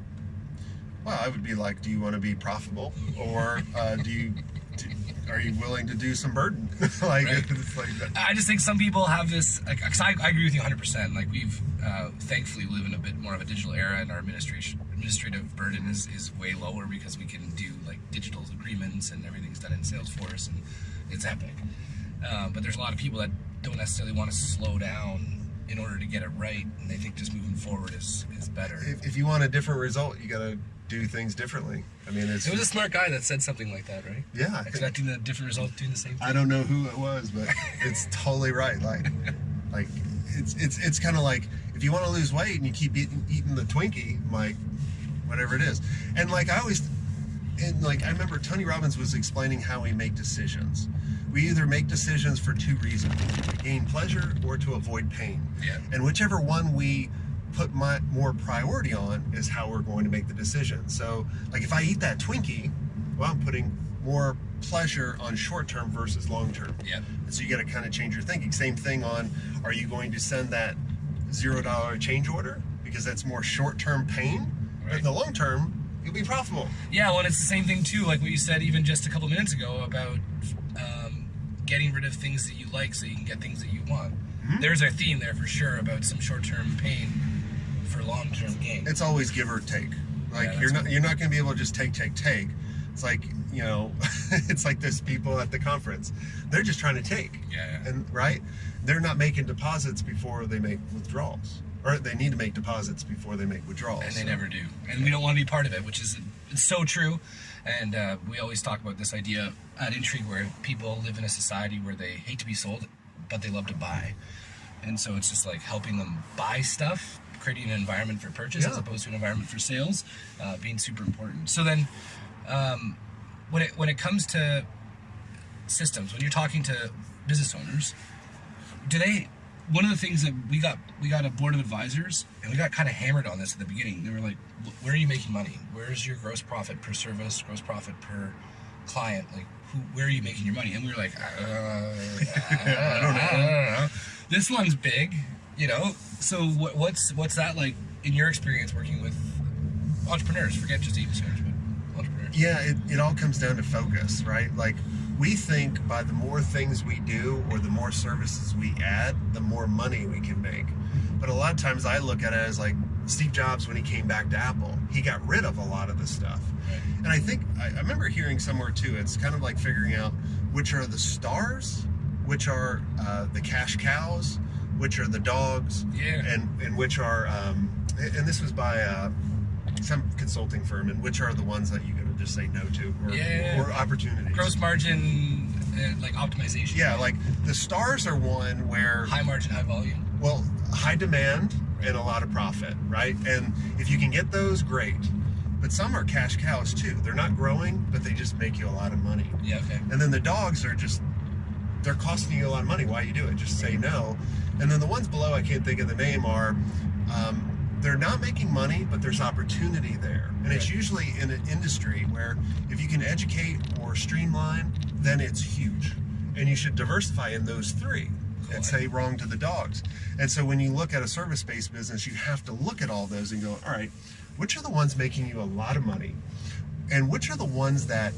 Well, I would be like, do you want to be profitable, or uh, do you? Do, are you willing to do some burden? like like. I just think some people have this. Like, 'cause I, I agree with you 100. percent Like we've uh, thankfully live in a bit more of a digital era, and our administration administrative burden is, is way lower because we can do like digital agreements and everything's done in Salesforce, and it's epic. Uh, but there's a lot of people that don't necessarily want to slow down in order to get it right, and they think just moving forward is is better. If, if you want a different result, you got to do things differently. I mean, it's It was a smart guy that said something like that, right? yeah. Expecting a different result, doing the same thing. I don't know who it was, but it's totally right. Like, like it's it's it's kind of like if you want to lose weight and you keep eating eating the Twinkie, like whatever it is, and like I always, and like I remember Tony Robbins was explaining how we make decisions. We either make decisions for two reasons: to gain pleasure or to avoid pain. Yeah. And whichever one we put my more priority on is how we're going to make the decision. So, like if I eat that Twinkie, well, I'm putting more pleasure on short term versus long term. Yeah. And so you got to kind of change your thinking. Same thing on are you going to send that zero dollar change order because that's more short term pain, but Right. in the long term you'll be profitable. Yeah, well, and it's the same thing too, like what you said even just a couple minutes ago about um, getting rid of things that you like so you can get things that you want. Mm-hmm. There's a theme there for sure about some short-term pain for long-term gain. It's always give or take. Like Yeah, you're not you're not going to be able to just take take take. It's like you know, it's like this people at the conference. They're just trying to take. Yeah, yeah. And right, they're not making deposits before they make withdrawals, or they need to make deposits before they make withdrawals. and they never do, and we don't want to be part of it, which is it's so true. And uh, we always talk about this idea at Intrigue where people live in a society where they hate to be sold, but they love to buy, and so it's just like helping them buy stuff, creating an environment for purchase as opposed to an environment for sales, uh, being super important. So then, um, when it when it comes to systems, when you're talking to business owners, do they one of the things that we got we got a board of advisors and we got kind of hammered on this at the beginning. They were like where are you making money? Where's your gross profit per service gross profit per client? Like who, where are you making your money? And we were like uh, I, don't know. This one's big you know? So what, what's what's that like in your experience working with entrepreneurs? Forget just owners but entrepreneurs. Yeah, it, it all comes down to focus, right? Like we think by the more things we do or the more services we add, the more money we can make. But a lot of times I look at it as like Steve Jobs when he came back to Apple, he got rid of a lot of the stuff. And I think I, I remember hearing somewhere too. It's kind of like figuring out which are the stars, which are uh, the cash cows, which are the dogs, Yeah. and and which are um, and this was by uh, some consulting firm, and which are the ones that you just say no to, or, Yeah. or opportunities. gross margin uh, like optimization Yeah, like the stars are one where high margin high volume well high demand and a lot of profit, right? And if you can get those, great. But some are cash cows too. They're not growing, but they just make you a lot of money. yeah okay And then the dogs are just they're costing you a lot of money. Why you do it? Just say no. And then the ones below, I can't think of the name, are um, they're not making money, but there's opportunity there. And it's usually in an industry where if you can educate or streamline, then it's huge. And you should diversify in those three Cool. and say wrong to the dogs. And so when you look at a service based business, you have to look at all those and go, all right, which are the ones making you a lot of money? And which are the ones that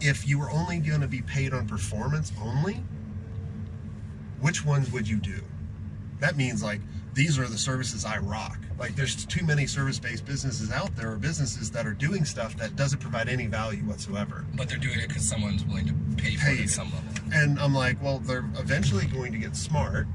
if you were only going to be paid on performance only, which ones would you do? That means like these are the services I rock. Like there's too many service-based businesses out there or businesses that are doing stuff that doesn't provide any value whatsoever. but they're doing it because someone's willing to pay for it at some level. And I'm like, well, they're eventually going to get smart.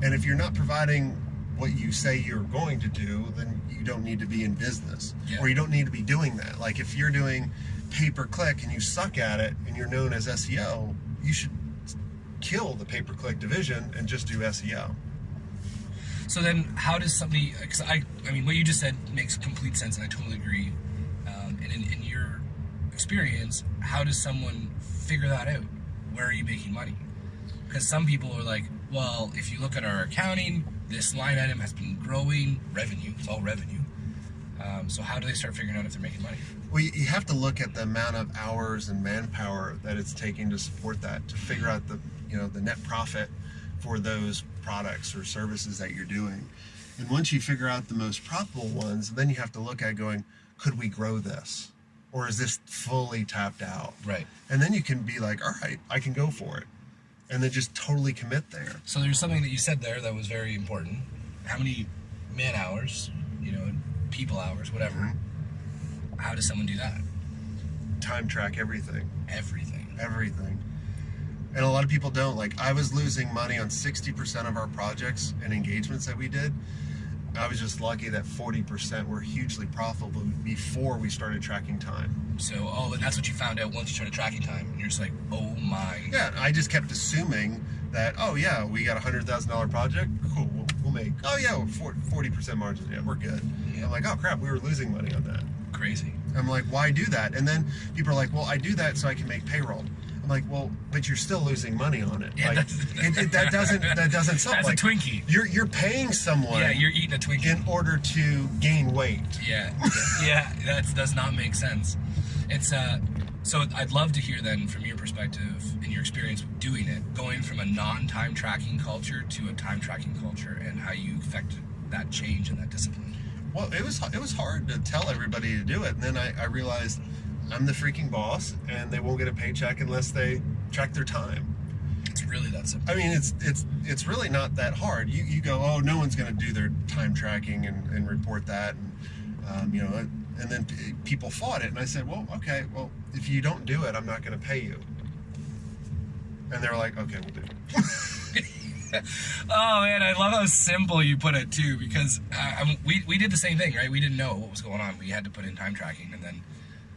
And if you're not providing what you say you're going to do, then you don't need to be in business. Yeah. Or you don't need to be doing that. Like if you're doing pay per click and you suck at it and you're known as SEO, you should kill the pay per click division and just do SEO. So then, how does somebody? Because I, I mean, what you just said makes complete sense, and I totally agree. Um, and in, in your experience, how does someone figure that out? Where are you making money? Because some people are like, well, if you look at our accounting, this line item has been growing revenue. It's all revenue. Um, so how do they start figuring out if they're making money? Well, you you have to look at the amount of hours and manpower that it's taking to support that to figure out the you know the net profit for those products or services that you're doing. And once you figure out the most profitable ones, then you have to look at going, could we grow this, or is this fully tapped out? Right. And then you can be like, all right, I can go for it, and then just totally commit there. So there's something that you said there that was very important. How many man hours, you know, people hours, whatever. Mm-hmm. How does someone do that? Time track everything. Everything. everything. And a lot of people don't. Like, I was losing money on 60% of our projects and engagements that we did. I was just lucky that 40% were hugely profitable before we started tracking time. So, oh, and that's what you found out once you started tracking time. And you're just like, oh my. Yeah, I just kept assuming that, oh, yeah, we got a $100,000 project. Cool, we'll, we'll make, oh, yeah, we're 40% margin. Yeah, we're good. Yeah. I'm like, oh, crap, we were losing money on that. Crazy. I'm like, why do that? And then people are like, well, I do that so I can make payroll. I'm like, well, but you're still losing money on it. Yeah, like, it, it, that doesn't that doesn't solve. That's a Twinkie. You're you're paying someone Yeah, you're eating a Twinkie. in order to gain weight. Yeah, yeah, that does not make sense. It's uh, so I'd love to hear then from your perspective and your experience with doing it, going from a non-time tracking culture to a time tracking culture, and how you affected that change and that discipline. Well, it was it was hard to tell everybody to do it, and then I, I realized I'm the freaking boss, and they won't get a paycheck unless they track their time. It's really that simple. I mean, it's it's it's really not that hard. You you go, oh, no one's going to do their time tracking and, and report that, and um, you know, and then people fought it, and I said, well, okay, well, if you don't do it, I'm not going to pay you. And they were like, okay, we'll do it. Oh man, I love how simple you put it too, because uh, we we did the same thing, right? We didn't know what was going on. We had to put in time tracking, and then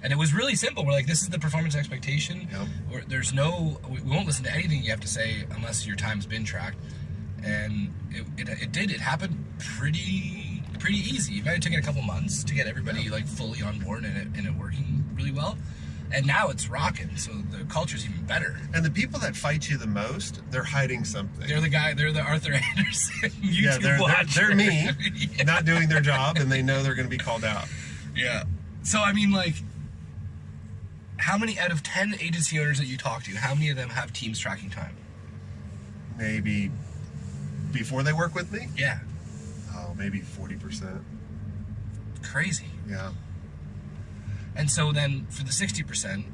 and it was really simple. We're like, this is the performance expectation. Yep. There's no, we won't listen to anything you have to say unless your time's been tracked. And it, it, it did. It happened pretty pretty easy. It might have taken a couple months to get everybody like fully on board and it, and it working really well. And now it's rocking. So the culture's even better. And the people that fight you the most, they're hiding something. They're the guy. They're the Arthur Andersen YouTube yeah, they're, they're, they're me, yeah. not doing their job, and they know they're going to be called out. Yeah. So I mean, like, how many out of ten agency owners that you talk to, how many of them have teams tracking time? Maybe before they work with me, Yeah. oh, maybe 40%. Crazy. Yeah. And so then for the sixty percent,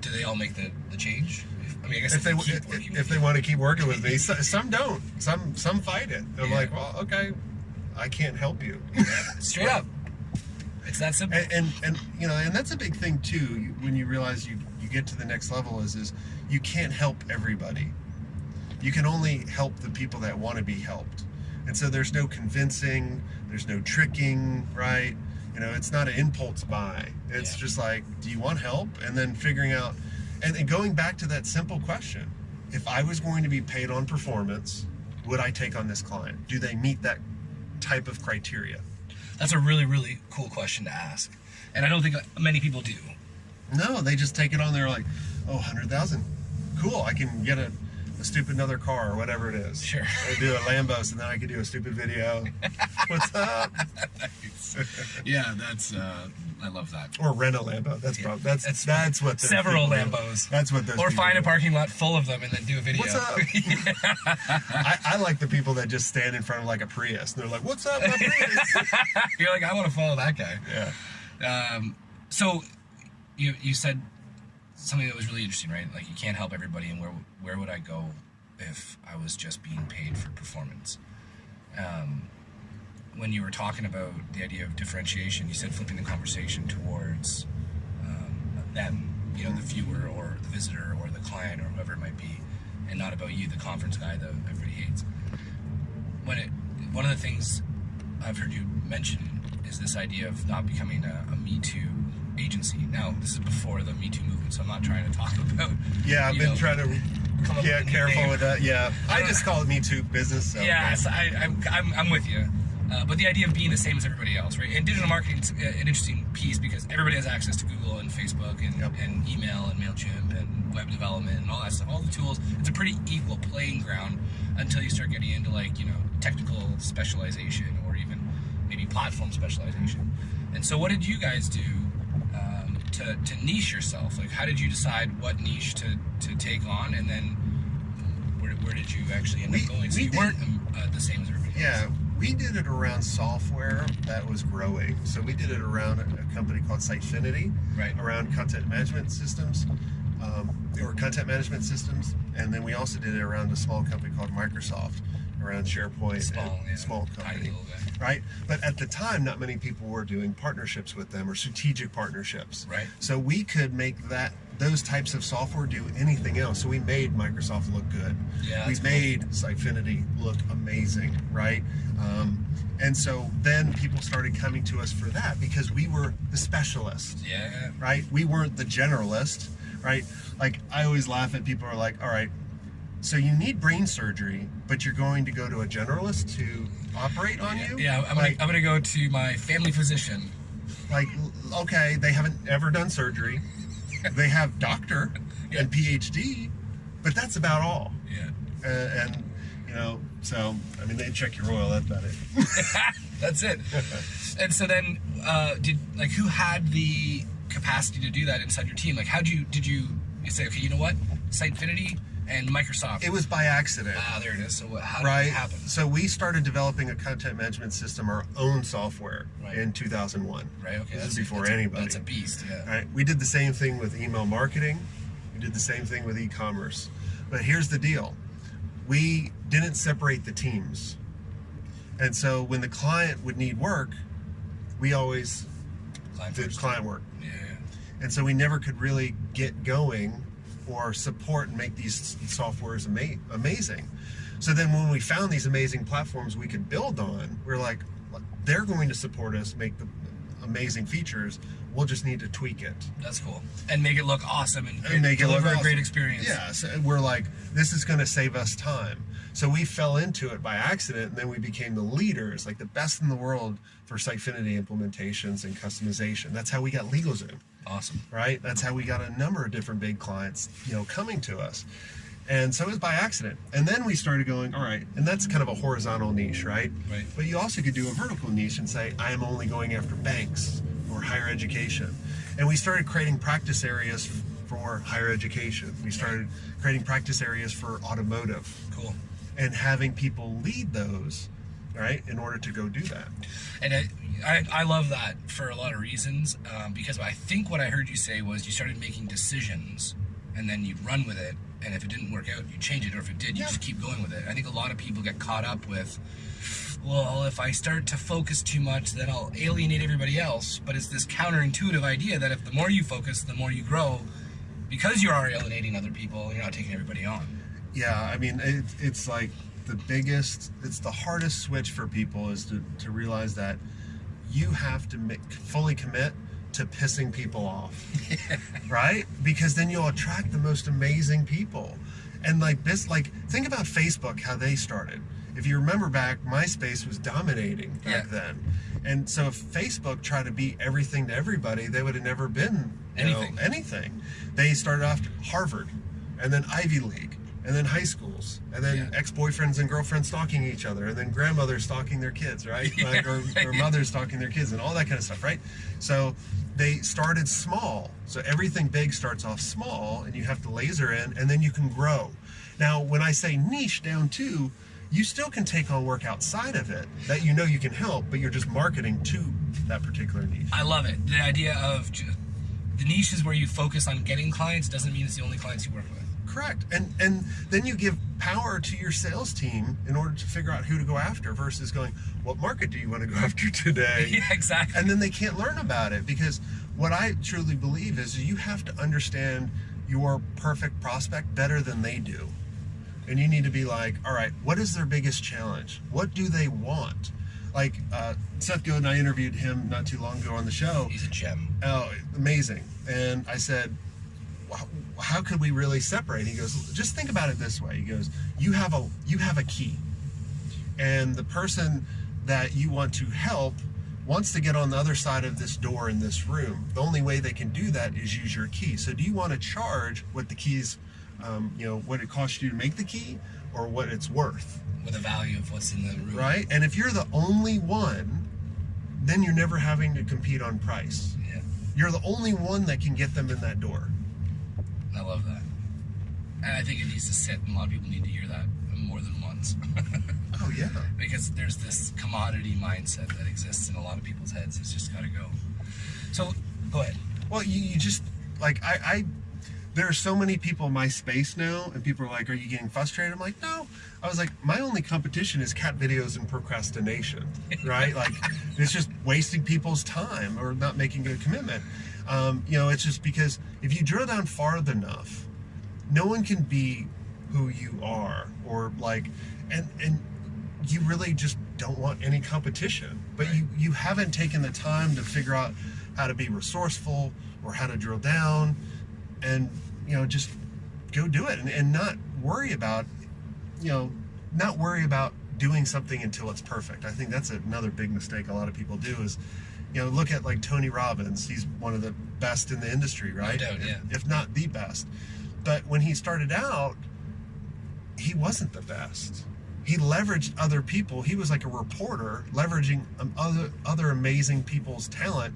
do they all make the, the change? If, I mean, I guess If they if, if they want to keep working with me, some don't. Some some fight it. They're Yeah. like, well, okay, I can't help you. straight up, it's that simple. and, and and you know, and that's a big thing too. When you realize you you get to the next level, is is you can't help everybody. You can only help the people that want to be helped. And so there's no convincing, there's no tricking, right? You know, it's not an impulse buy. It's Yeah. just like, do you want help? And then figuring out, and, and going back to that simple question if I was going to be paid on performance, would I take on this client? Do they meet that type of criteria? That's a really really cool question to ask, and I don't think many people do. No, they just take it on. They're like, oh, 100,000. Cool. I can get a, a stupid another car or whatever it is. Sure. I do a Lambos and then I could do a stupid video. What's up? Yeah, that's uh, I love that. Or rent a Lambo. That's Yeah. probably that's That's- that's, what several people do. Lambos. That's what those Or find a parking lot full of them and then do a video. What's up? I, I like the people that just stand in front of like a Prius and they're like, "What's up, my Prius?" You're like, I want to follow that guy. yeah. Um, so you you said something that was really interesting, right? Like you can't help everybody, and where where would I go if I was just being paid for performance? Um, when you were talking about the idea of differentiation, you said flipping the conversation towards um, them, you know, the viewer or the visitor or the client or whoever it might be, and not about you, the conference guy that everybody hates. When it, one of the things I've heard you mention is this idea of not becoming a, a Me Too agency. Now, this is before the Me Too movement, so I'm not trying to talk about. Yeah, I've been know, trying to come up yeah, with careful with that. Yeah. I just call it Me Too business. So Yeah, so I, I'm, I'm, I'm with you. Uh, but the idea of being the same as everybody else, right? And digital marketing's a- an interesting piece because everybody has access to Google and Facebook and, Yep. and email and MailChimp and web development and all that stuff. All the tools. It's a pretty equal playing ground until you start getting into like, you know, technical specialization or even maybe platform specialization. And so what did you guys do to, to niche yourself? Like how did you decide what niche to, to take on and then where, where did you actually end We- up going? So we you did- weren't um, uh, the same as everybody Yeah, else. we did it around software that was growing. So we did it around a, a company called Sitefinity, Right. around content management systems, um, or content management systems, and then we also did it around a small company called Microsoft, around SharePoint, Small, and yeah. small company, right? But at the time, not many people were doing partnerships with them or strategic partnerships. Right. So we could make that those types of software do anything else. So we made Microsoft look good. Yeah, we cool. made Sitefinity look amazing, right? Um, and so then people started coming to us for that because we were the specialist, Yeah. right? We weren't the generalist, right? Like I always laugh at people who are like, all right, so you need brain surgery, but you're going to go to a generalist to operate on you? Yeah, I'm, like, gonna, I'm gonna go to my family physician. like, okay, they haven't ever done surgery. They have doctor, Yeah. and PhD, but that's about all. Yeah. Uh, and you know, so I mean, they check your oil. That's about it. That's it. and so then, uh, did like who had the capacity to do that inside your team? Like, how do you did you, you say, okay, you know what, Sitefinity and Microsoft? It was by accident. ah, there it is. So what, how did right? it happen? So we started developing a content management system, our own software, Right. in 2001. Right. Okay. This is before that's a- anybody. that's a beast. Yeah. Right? We did the same thing with email marketing. We did the same thing with e-commerce. But here's the deal. We didn't separate the teams. And so when the client would need work, we always Client did client work. Yeah. And so we never could really get going or support and make these softwares ama- amazing. So then when we found these amazing platforms we could build on, we're like, they're going to support us, make the uh, amazing features. We'll just need to tweak it. That's cool. And make it look awesome and, and make it deliver look a great experience. Yeah, so we're like, this is going to save us time. So we fell into it by accident, and then we became the leaders, like the best in the world for Sitefinity implementations and customization. That's how we got LegalZoom, Awesome. right? That's how we got a number of different big clients, you know, coming to us. And so it was by accident. And then we started going, all right, and that's kind of a horizontal niche, right? Right. But you also could do a vertical niche and say, I am only going after banks or higher education. And we started creating practice areas for higher education. We started creating practice areas for automotive Cool. and having people lead those, right, in order to go do that. And I, I, I love that for a lot of reasons um, because I think what I heard you say was you started making decisions and then you'd run with it. And if it didn't work out, you change it. Or if it did, you Yeah. just keep going with it. I think a lot of people get caught up with, well, if I start to focus too much, then I'll alienate everybody else. But it's this counterintuitive idea that if the more you focus, the more you grow because you are alienating other people, you're not taking everybody on. Yeah, I mean, it, it's like the biggest, it's the hardest switch for people is to, to realize that you have to make, fully commit to pissing people off, right? Because then you'll attract the most amazing people. And like this, like think about Facebook, how they started. If you remember back, MySpace was dominating back Yeah. then. And so if Facebook tried to be everything to everybody, they would have never been you know, Anything. anything. They started off Harvard, and then Ivy League, and then high schools, and then Yeah. ex-boyfriends and girlfriends stalking each other, and then grandmothers stalking their kids, right? Like, or, or mothers stalking their kids, and all that kind of stuff, right? So they started small. So everything big starts off small, and you have to laser in, and then you can grow. Now, when I say niche down too, you still can take on work outside of it that you know you can help, but you're just marketing to that particular niche. I love it. The idea of the niche is where you focus on getting clients doesn't mean it's the only clients you work with. Correct. And and then you give power to your sales team in order to figure out who to go after versus going, what market do you want to go after today? yeah, exactly. And then they can't learn about it because what I truly believe is you have to understand your perfect prospect better than they do. And you need to be like, all right, what is their biggest challenge? What do they want? Like uh, Seth Godin, I interviewed him not too long ago on the show. He's a gem. Oh, amazing. And I said, "Wh- how could we really separate? He goes, just think about it this way. He goes, you have a you have a key. And the person that you want to help wants to get on the other side of this door in this room. The only way they can do that is use your key. So do you want to charge what the keys, um, you know, what it costs you to make the key or what it's worth? with the value of what's in the room. Right? And if you're the only one, then you're never having to compete on price. Yeah, You're the only one that can get them in that door. I love that. And I think it needs to sit, and a lot of people need to hear that more than once. Oh yeah. because there's this commodity mindset that exists in a lot of people's heads. It's just got to go. So, go ahead. Well, you, you just like I, I there are so many people in my space now, and people are like, "Are you getting frustrated?" I'm like, "No." I was like, "My only competition is cat videos and procrastination, right? like, it's just wasting people's time or not making a commitment. Um, you know, it's just because if you drill down far enough, no one can be who you are, or like, and and you really just don't want any competition. But you you haven't taken the time to figure out how to be resourceful or how to drill down, and you know just go do it and, and not worry about you know not worry about doing something until it's perfect. I think that's another big mistake a lot of people do is you know look at like Tony Robbins. He's one of the best in the industry, right? doubt, If- yeah. if not the best. But when he started out, he wasn't the best. He leveraged other people. He was like a reporter, leveraging um, other other amazing people's talent,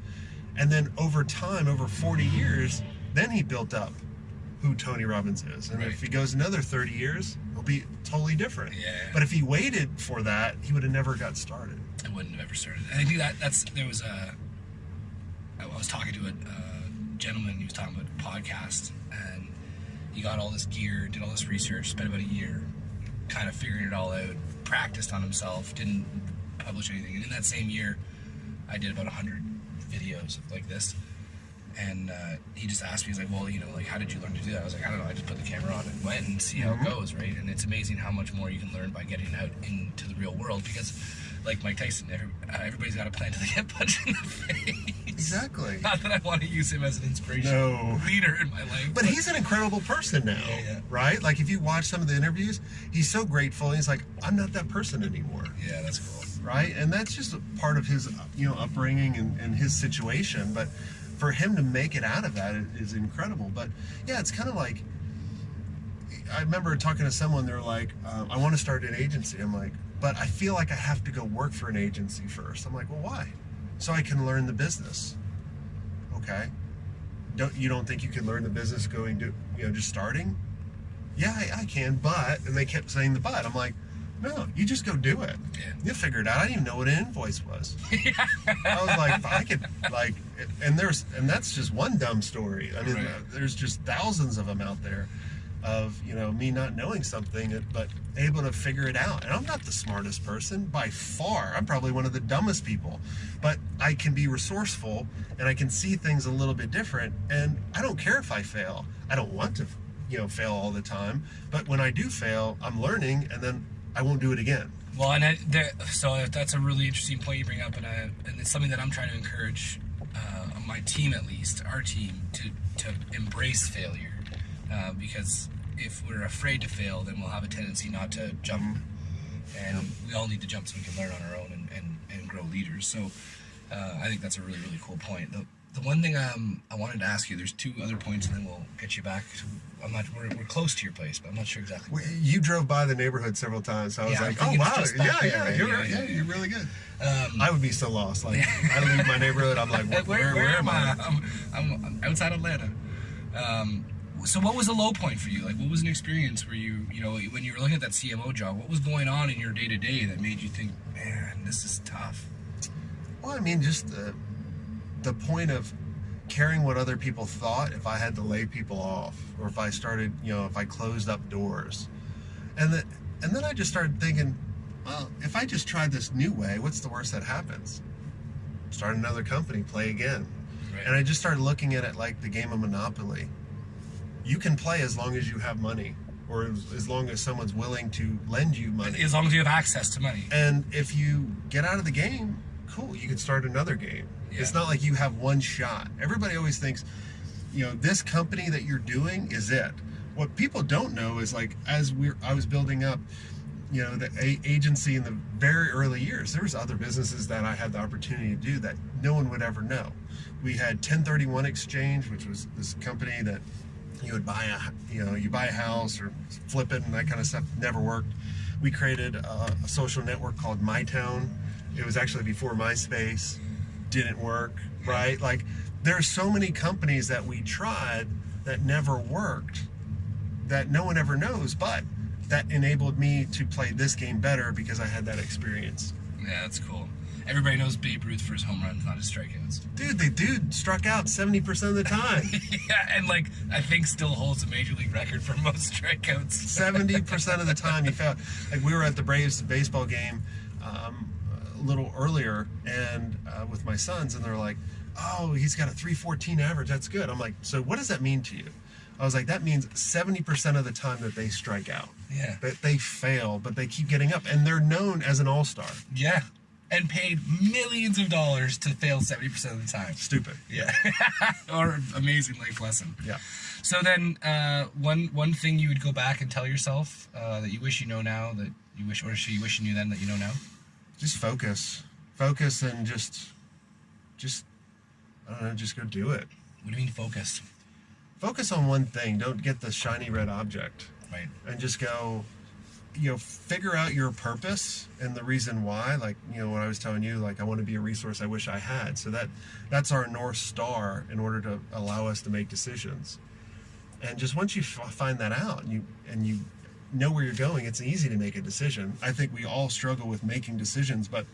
and then over time, over 40 years, then he built up who Tony Robbins is. And Right. if he goes another 30 years, he'll be totally different. Yeah. But if he waited for that, he would have never got started. I wouldn't have ever started. And I think that that's there was a. I was talking to a, a gentleman. He was talking about podcast, and he got all this gear, did all this research, spent about a year, kind of figuring it all out, practiced on himself, didn't publish anything. And in that same year, I did about hundred videos like this. And uh, he just asked me, he's like, well, you know, like, how did you learn to do that? I was like, I don't know. I just put the camera on and went and see how it goes, right? And it's amazing how much more you can learn by getting out into the real world because, like Mike Tyson, every, uh, everybody's got a plan to get punched in the face. Exactly. Not that I want to use him as an inspiration No. leader in my life. But he's an incredible person now, Yeah, yeah. right? Like if you watch some of the interviews, he's so grateful. He's like, I'm not that person anymore, yeah, that's cool. right? And that's just a part of his, you know, upbringing and, and his situation. But for him to make it out of that is incredible. But yeah, it's kind of like I remember talking to someone. They're like, um, I want to start an agency. I'm like, but I feel like I have to go work for an agency first. I'm like, well, why? So I can learn the business. Okay. Don't you don't think you can learn the business going to you know just starting? Yeah, I, I can, but and they kept saying the but. I'm like, no, you just go do it. Yeah. You'll figure it out. I didn't even know what an invoice was. I was like, I could like, and there's and that's just one dumb story. I mean, Right. there's just thousands of them out there, of you know me not knowing something, but able to figure it out. And I'm not the smartest person by far. I'm probably one of the dumbest people, but I can be resourceful and I can see things a little bit different. And I don't care if I fail. I don't want to, you know, fail all the time. But when I do fail, I'm learning, and then I won't do it again. Well, and I, there, so that's a really interesting point you bring up, and, I, and it's something that I'm trying to encourage uh, my team, at least our team, to to embrace failure, uh, because if we're afraid to fail, then we'll have a tendency not to jump, and we all need to jump so we can learn on our own and, and, and grow leaders. So uh, I think that's a really really cool point. The, the one thing um, I wanted to ask you, there's two other points, and then we'll get you back. I'm not. We're, we're close to your place, but I'm not sure exactly. We- You drove by the neighborhood several times, so I was Yeah, like, think "Oh wow, yeah, back yeah, right? you're, Yeah, yeah, you're really good." Um, I would be so lost. Like, I leave my neighborhood, I'm like, "Where, where, where, am I?" I'm, I'm outside Atlanta. Um, so what was the low point for you? Like, what was an experience where you, you know, when you were looking at that CMO job, what was going on in your day to day that made you think, man, this is tough? Well, I mean, just the the point of caring what other people thought if I had to lay people off, or if I started, you know, if I closed up doors, and then and then I just started thinking, well, if I just tried this new way, what's the worst that happens? Start another company, play again. Right. And I just started looking at it like the game of Monopoly. You can play as long as you have money, or as, as long as someone's willing to lend you money. as long as you have access to money. And if you get out of the game, cool, you can start another game. It's not like you have one shot. Everybody always thinks, you know, this company that you're doing is it. What people don't know is like as we I was building up, you know, the agency in the very early years, there was other businesses that I had the opportunity to do that no one would ever know. We had 1031 Exchange, which was this company that you would buy a you know you buy a house or flip it and that kind of stuff never worked we created a, a social network called mytown it was actually before myspace didn't work right like there's so many companies that we tried that never worked that no one ever knows but that enabled me to play this game better because i had that experience Yeah, that's cool. Everybody knows Babe Ruth for his home runs, not his strikeouts. dude the dude struck out 70% of the time yeah, and like I think still holds a major league record for most strikeouts. Seventy percent of the time, he found like we were at the Braves baseball game um, little earlier, and uh, with my sons, and they're like, "Oh, he's got a three fourteen average. That's good." I'm like, "So what does that mean to you?" I was like, "That means seventy percent of the time that they strike out, Yeah. that they fail, but they keep getting up, and they're known as an all star." Yeah. And paid millions of dollars to fail 70% of the time. Stupid. Yeah. or amazing life lesson. Yeah. So then, uh, one one thing you would go back and tell yourself uh, that you wish you know now that you wish, or should you wish you knew then that you know now. Just focus, focus, and just, just, I don't know, just go do it. What do you mean focus? focus on one thing. Don't get the shiny red object Right. and just go you know figure out your purpose and the reason why like you know what i was telling you like i want to be a resource i wish i had so that that's our north star in order to allow us to make decisions and just once you f- find that out and you and you know where you're going it's easy to make a decision i think we all struggle with making decisions but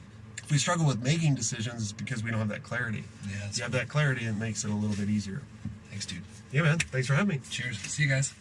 if we struggle with making decisions it's because we don't have that clarity Yeah. you have that clarity it makes it a little bit easier Thanks, dude. yeah man thanks for having me Cheers. See you guys.